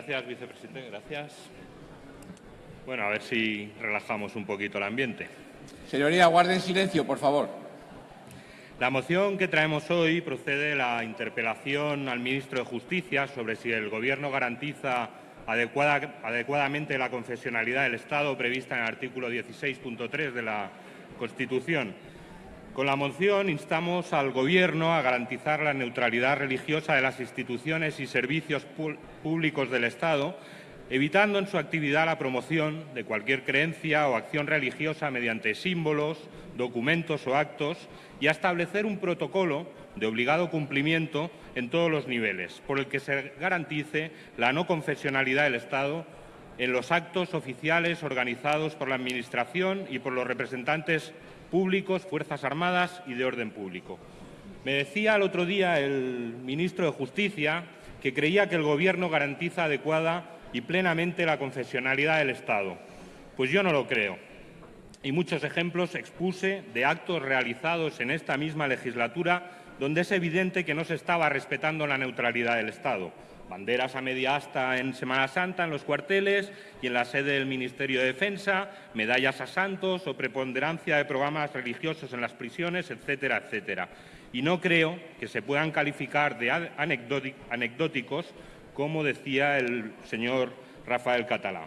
Gracias, vicepresidente. Gracias. Bueno, a ver si relajamos un poquito el ambiente. Señoría, guarden silencio, por favor. La moción que traemos hoy procede de la interpelación al ministro de Justicia sobre si el Gobierno garantiza adecuadamente la confesionalidad del Estado prevista en el artículo 16.3 de la Constitución. Con la moción instamos al Gobierno a garantizar la neutralidad religiosa de las instituciones y servicios públicos del Estado, evitando en su actividad la promoción de cualquier creencia o acción religiosa mediante símbolos, documentos o actos y a establecer un protocolo de obligado cumplimiento en todos los niveles, por el que se garantice la no confesionalidad del Estado en los actos oficiales organizados por la Administración y por los representantes públicos, Fuerzas Armadas y de orden público. Me decía el otro día el ministro de Justicia que creía que el Gobierno garantiza adecuada y plenamente la confesionalidad del Estado. Pues yo no lo creo. Y muchos ejemplos expuse de actos realizados en esta misma legislatura donde es evidente que no se estaba respetando la neutralidad del Estado banderas a media asta en Semana Santa en los cuarteles y en la sede del Ministerio de Defensa, medallas a santos o preponderancia de programas religiosos en las prisiones, etcétera, etcétera. Y no creo que se puedan calificar de anecdóticos, como decía el señor Rafael Catalá.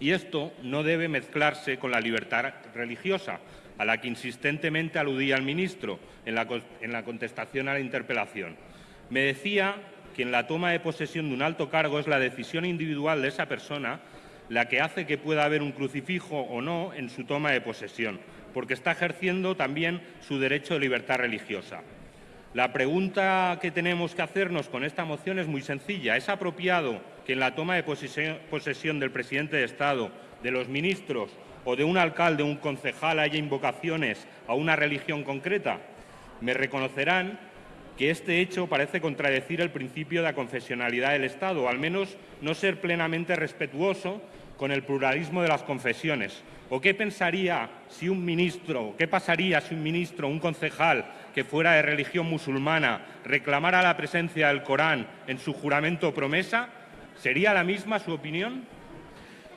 Y esto no debe mezclarse con la libertad religiosa, a la que insistentemente aludía el ministro en la, contestación a la interpelación. Me decía que en la toma de posesión de un alto cargo es la decisión individual de esa persona la que hace que pueda haber un crucifijo o no en su toma de posesión, porque está ejerciendo también su derecho de libertad religiosa. La pregunta que tenemos que hacernos con esta moción es muy sencilla. ¿Es apropiado que en la toma de posesión del presidente de Estado, de los ministros o de un alcalde o un concejal haya invocaciones a una religión concreta? Me reconocerán que este hecho parece contradecir el principio de la confesionalidad del Estado, o al menos no ser plenamente respetuoso con el pluralismo de las confesiones. ¿O qué pensaría si un ministro, qué pasaría si un ministro, un concejal que fuera de religión musulmana reclamara la presencia del Corán en su juramento o promesa? ¿Sería la misma su opinión?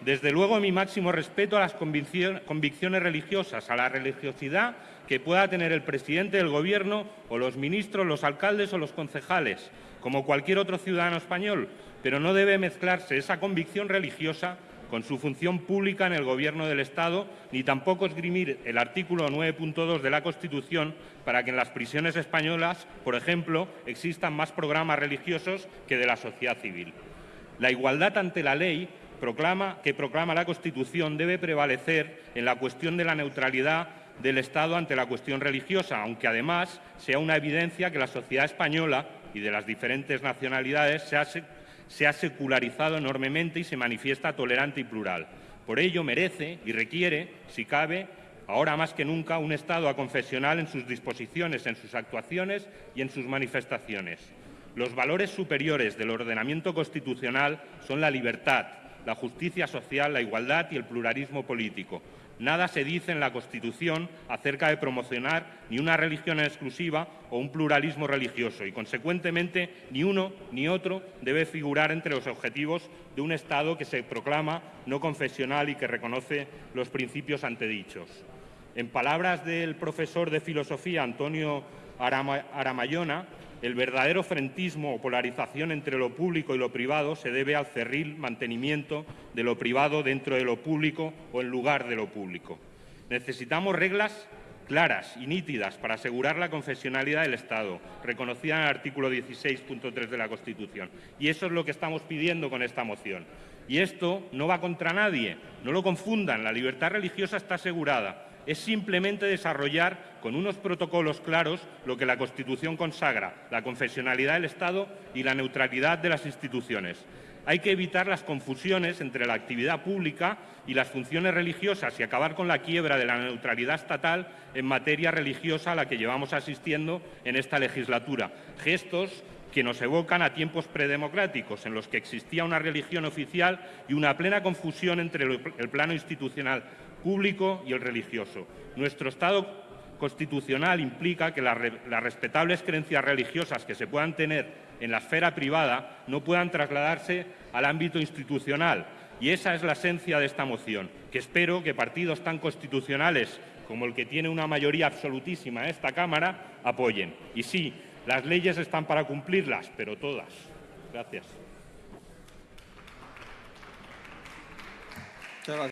Desde luego, mi máximo respeto a las convicciones religiosas, a la religiosidad que pueda tener el presidente del Gobierno o los ministros, los alcaldes o los concejales, como cualquier otro ciudadano español, pero no debe mezclarse esa convicción religiosa con su función pública en el Gobierno del Estado, ni tampoco esgrimir el artículo 9.2 de la Constitución para que en las prisiones españolas, por ejemplo, existan más programas religiosos que de la sociedad civil. La igualdad ante la ley proclama, que proclama la Constitución debe prevalecer en la cuestión de la neutralidad del Estado ante la cuestión religiosa, aunque además sea una evidencia que la sociedad española y de las diferentes nacionalidades se ha, secularizado enormemente y se manifiesta tolerante y plural. Por ello merece y requiere, si cabe, ahora más que nunca, un Estado aconfesional en sus disposiciones, en sus actuaciones y en sus manifestaciones. Los valores superiores del ordenamiento constitucional son la libertad, la justicia social, la igualdad y el pluralismo político, Nada se dice en la Constitución acerca de promocionar ni una religión exclusiva o un pluralismo religioso y, consecuentemente, ni uno ni otro debe figurar entre los objetivos de un Estado que se proclama no confesional y que reconoce los principios antedichos. En palabras del profesor de filosofía Antonio Aramayona, el verdadero frentismo o polarización entre lo público y lo privado se debe al cerril mantenimiento de lo privado dentro de lo público o en lugar de lo público. Necesitamos reglas claras y nítidas para asegurar la confesionalidad del Estado, reconocida en el artículo 16.3 de la Constitución. Y eso es lo que estamos pidiendo con esta moción. Y esto no va contra nadie, no lo confundan, la libertad religiosa está asegurada es simplemente desarrollar con unos protocolos claros lo que la Constitución consagra, la confesionalidad del Estado y la neutralidad de las instituciones. Hay que evitar las confusiones entre la actividad pública y las funciones religiosas y acabar con la quiebra de la neutralidad estatal en materia religiosa a la que llevamos asistiendo en esta legislatura. Gestos que nos evocan a tiempos predemocráticos, en los que existía una religión oficial y una plena confusión entre el plano institucional público y el religioso. Nuestro Estado constitucional implica que las, re- las respetables creencias religiosas que se puedan tener en la esfera privada no puedan trasladarse al ámbito institucional. Y esa es la esencia de esta moción, que espero que partidos tan constitucionales como el que tiene una mayoría absolutísima en esta Cámara apoyen. Y sí, las leyes están para cumplirlas, pero todas. Gracias.